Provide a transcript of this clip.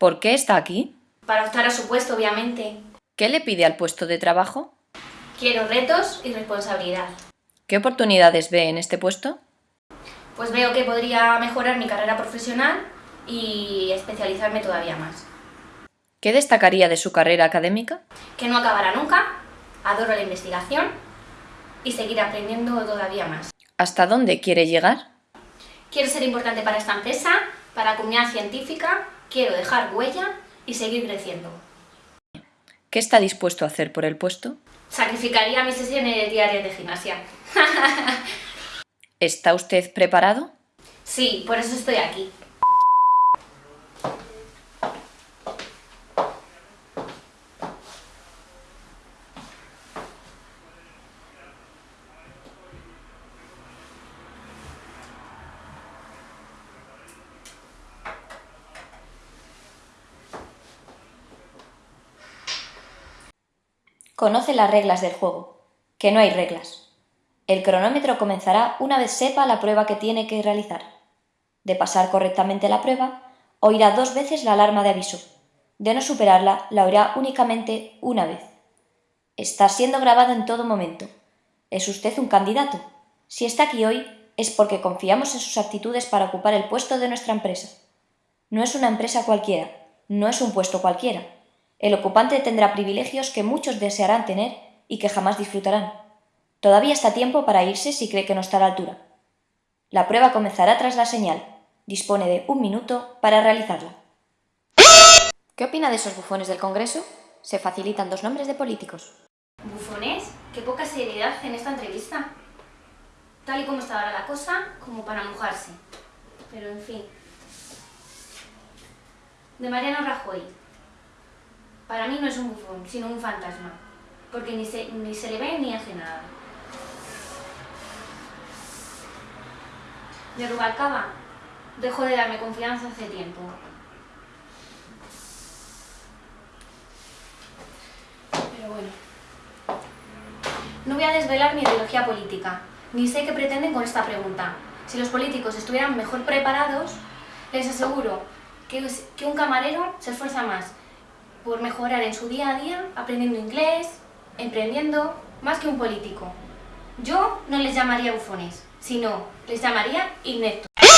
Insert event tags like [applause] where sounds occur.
¿Por qué está aquí? Para optar a su puesto, obviamente. ¿Qué le pide al puesto de trabajo? Quiero retos y responsabilidad. ¿Qué oportunidades ve en este puesto? Pues veo que podría mejorar mi carrera profesional y especializarme todavía más. ¿Qué destacaría de su carrera académica? Que no acabará nunca, adoro la investigación y seguir aprendiendo todavía más. ¿Hasta dónde quiere llegar? Quiero ser importante para esta empresa, para la comunidad científica, quiero dejar huella y seguir creciendo. ¿Qué está dispuesto a hacer por el puesto? Sacrificaría mis sesiones diarias de gimnasia. [laughs] ¿Está usted preparado? Sí, por eso estoy aquí. Conoce las reglas del juego, que no hay reglas. El cronómetro comenzará una vez sepa la prueba que tiene que realizar. De pasar correctamente la prueba, oirá dos veces la alarma de aviso. De no superarla, la oirá únicamente una vez. Está siendo grabado en todo momento. ¿Es usted un candidato? Si está aquí hoy, es porque confiamos en sus actitudes para ocupar el puesto de nuestra empresa. No es una empresa cualquiera, no es un puesto cualquiera, el ocupante tendrá privilegios que muchos desearán tener y que jamás disfrutarán. Todavía está tiempo para irse si cree que no está a la altura. La prueba comenzará tras la señal. Dispone de un minuto para realizarla. ¿Qué opina de esos bufones del Congreso? Se facilitan dos nombres de políticos. ¿Bufones? Qué poca seriedad en esta entrevista. Tal y como está ahora la cosa, como para mojarse. Pero en fin. De Mariano Rajoy. Para mí no es un bufón, sino un fantasma, porque ni se, ni se le ve ni hace nada. De Rubalcaba dejó de darme confianza hace tiempo. Pero bueno. No voy a desvelar mi ideología política, ni sé qué pretenden con esta pregunta. Si los políticos estuvieran mejor preparados, les aseguro que, que un camarero se esfuerza más por mejorar en su día a día, aprendiendo inglés, emprendiendo, más que un político. Yo no les llamaría bufones, sino les llamaría ineptos.